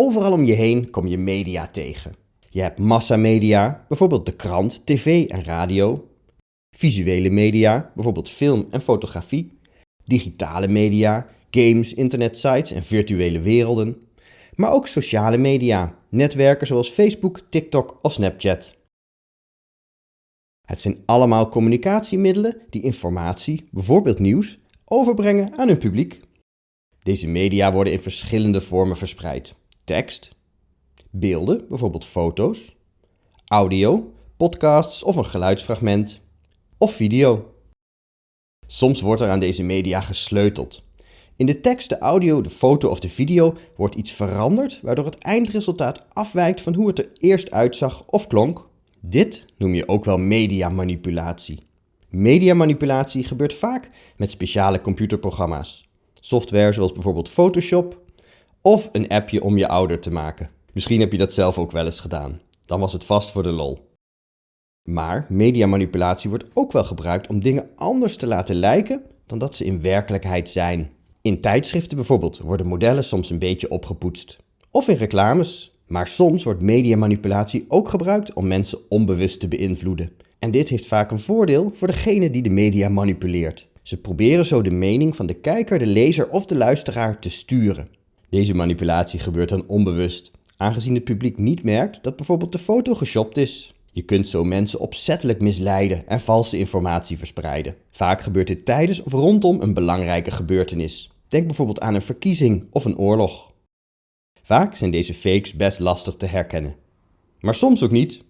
Overal om je heen kom je media tegen. Je hebt massamedia, bijvoorbeeld de krant, tv en radio. Visuele media, bijvoorbeeld film en fotografie. Digitale media, games, internetsites en virtuele werelden. Maar ook sociale media, netwerken zoals Facebook, TikTok of Snapchat. Het zijn allemaal communicatiemiddelen die informatie, bijvoorbeeld nieuws, overbrengen aan hun publiek. Deze media worden in verschillende vormen verspreid. Tekst, beelden, bijvoorbeeld foto's, audio, podcasts of een geluidsfragment, of video. Soms wordt er aan deze media gesleuteld. In de tekst, de audio, de foto of de video wordt iets veranderd, waardoor het eindresultaat afwijkt van hoe het er eerst uitzag of klonk. Dit noem je ook wel mediamanipulatie. Mediamanipulatie gebeurt vaak met speciale computerprogramma's. Software zoals bijvoorbeeld Photoshop of een appje om je ouder te maken. Misschien heb je dat zelf ook wel eens gedaan. Dan was het vast voor de lol. Maar mediamanipulatie wordt ook wel gebruikt om dingen anders te laten lijken dan dat ze in werkelijkheid zijn. In tijdschriften bijvoorbeeld worden modellen soms een beetje opgepoetst. Of in reclames. Maar soms wordt mediamanipulatie ook gebruikt om mensen onbewust te beïnvloeden. En dit heeft vaak een voordeel voor degene die de media manipuleert. Ze proberen zo de mening van de kijker, de lezer of de luisteraar te sturen. Deze manipulatie gebeurt dan onbewust, aangezien het publiek niet merkt dat bijvoorbeeld de foto geshopt is. Je kunt zo mensen opzettelijk misleiden en valse informatie verspreiden. Vaak gebeurt dit tijdens of rondom een belangrijke gebeurtenis. Denk bijvoorbeeld aan een verkiezing of een oorlog. Vaak zijn deze fakes best lastig te herkennen. Maar soms ook niet.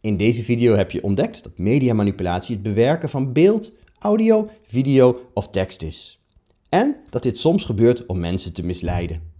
In deze video heb je ontdekt dat mediamanipulatie het bewerken van beeld, audio, video of tekst is. En dat dit soms gebeurt om mensen te misleiden.